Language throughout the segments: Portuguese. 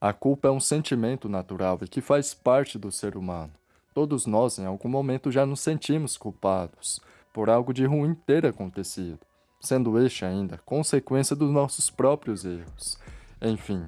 A culpa é um sentimento natural e que faz parte do ser humano. Todos nós, em algum momento, já nos sentimos culpados por algo de ruim ter acontecido, sendo este ainda consequência dos nossos próprios erros. Enfim,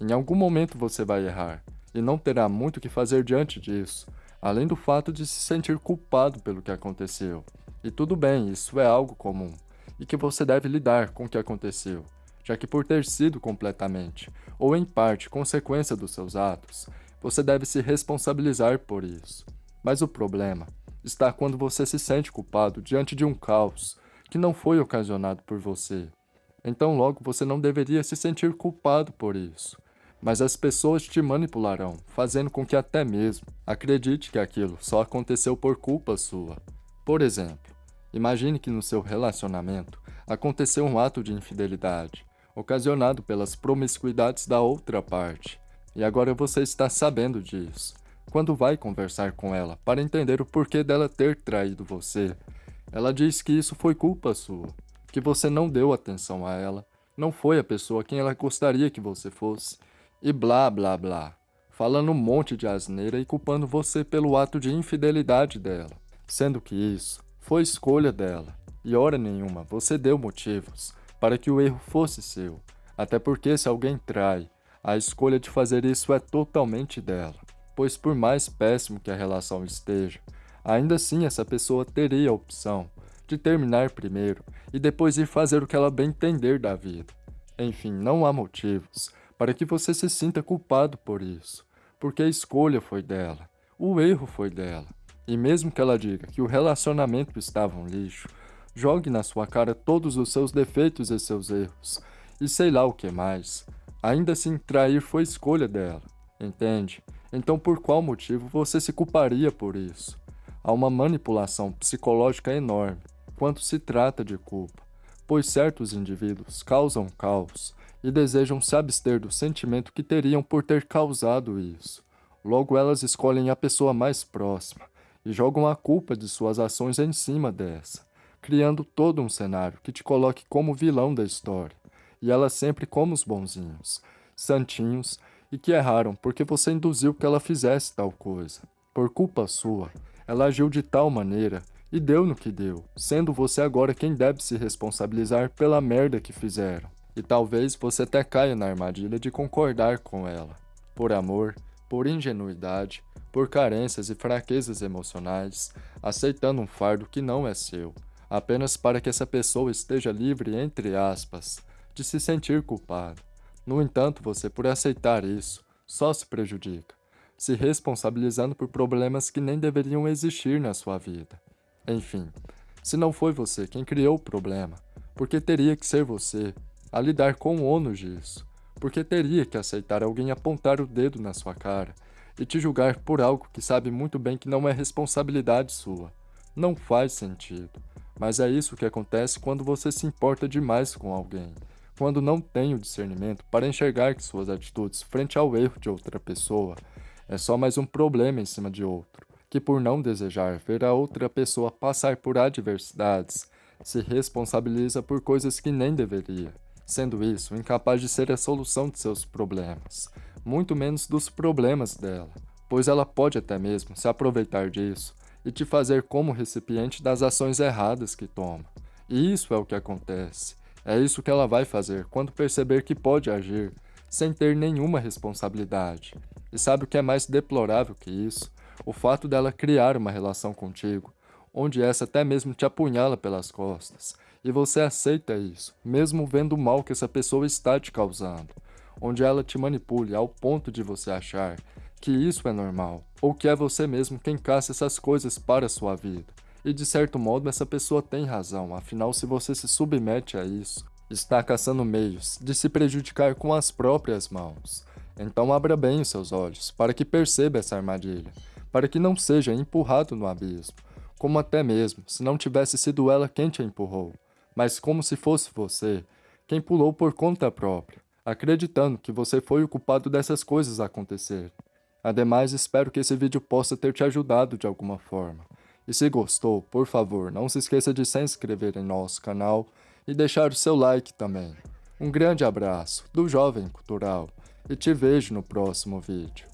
em algum momento você vai errar, e não terá muito o que fazer diante disso, além do fato de se sentir culpado pelo que aconteceu. E tudo bem, isso é algo comum, e que você deve lidar com o que aconteceu, já que por ter sido completamente, ou em parte, consequência dos seus atos, você deve se responsabilizar por isso. Mas o problema está quando você se sente culpado diante de um caos que não foi ocasionado por você. Então logo você não deveria se sentir culpado por isso mas as pessoas te manipularão, fazendo com que até mesmo acredite que aquilo só aconteceu por culpa sua. Por exemplo, imagine que no seu relacionamento aconteceu um ato de infidelidade, ocasionado pelas promiscuidades da outra parte, e agora você está sabendo disso. Quando vai conversar com ela para entender o porquê dela ter traído você, ela diz que isso foi culpa sua, que você não deu atenção a ela, não foi a pessoa quem ela gostaria que você fosse, e blá blá blá, falando um monte de asneira e culpando você pelo ato de infidelidade dela, sendo que isso foi escolha dela, e hora nenhuma você deu motivos para que o erro fosse seu, até porque se alguém trai, a escolha de fazer isso é totalmente dela, pois por mais péssimo que a relação esteja, ainda assim essa pessoa teria a opção de terminar primeiro e depois ir fazer o que ela bem entender da vida. Enfim, não há motivos para que você se sinta culpado por isso, porque a escolha foi dela, o erro foi dela. E mesmo que ela diga que o relacionamento estava um lixo, jogue na sua cara todos os seus defeitos e seus erros, e sei lá o que mais. Ainda assim, trair foi escolha dela, entende? Então por qual motivo você se culparia por isso? Há uma manipulação psicológica enorme quando se trata de culpa, pois certos indivíduos causam caos e desejam se abster do sentimento que teriam por ter causado isso. Logo elas escolhem a pessoa mais próxima e jogam a culpa de suas ações em cima dessa, criando todo um cenário que te coloque como vilão da história, e ela sempre como os bonzinhos, santinhos, e que erraram porque você induziu que ela fizesse tal coisa. Por culpa sua, ela agiu de tal maneira e deu no que deu, sendo você agora quem deve se responsabilizar pela merda que fizeram. E talvez você até caia na armadilha de concordar com ela. Por amor, por ingenuidade, por carências e fraquezas emocionais, aceitando um fardo que não é seu, apenas para que essa pessoa esteja livre, entre aspas, de se sentir culpada. No entanto, você, por aceitar isso, só se prejudica, se responsabilizando por problemas que nem deveriam existir na sua vida. Enfim, se não foi você quem criou o problema, porque teria que ser você a lidar com o ônus disso, porque teria que aceitar alguém apontar o dedo na sua cara e te julgar por algo que sabe muito bem que não é responsabilidade sua. Não faz sentido. Mas é isso que acontece quando você se importa demais com alguém, quando não tem o discernimento para enxergar que suas atitudes frente ao erro de outra pessoa é só mais um problema em cima de outro, que por não desejar ver a outra pessoa passar por adversidades, se responsabiliza por coisas que nem deveria sendo isso incapaz de ser a solução de seus problemas, muito menos dos problemas dela, pois ela pode até mesmo se aproveitar disso e te fazer como recipiente das ações erradas que toma. E isso é o que acontece. É isso que ela vai fazer quando perceber que pode agir sem ter nenhuma responsabilidade. E sabe o que é mais deplorável que isso? O fato dela criar uma relação contigo, onde essa até mesmo te apunhala pelas costas, e você aceita isso, mesmo vendo o mal que essa pessoa está te causando, onde ela te manipule ao ponto de você achar que isso é normal, ou que é você mesmo quem caça essas coisas para a sua vida. E de certo modo essa pessoa tem razão, afinal se você se submete a isso, está caçando meios de se prejudicar com as próprias mãos. Então abra bem os seus olhos, para que perceba essa armadilha, para que não seja empurrado no abismo, como até mesmo se não tivesse sido ela quem te empurrou mas como se fosse você, quem pulou por conta própria, acreditando que você foi o culpado dessas coisas acontecerem. Ademais, espero que esse vídeo possa ter te ajudado de alguma forma. E se gostou, por favor, não se esqueça de se inscrever em nosso canal e deixar o seu like também. Um grande abraço do Jovem Cultural e te vejo no próximo vídeo.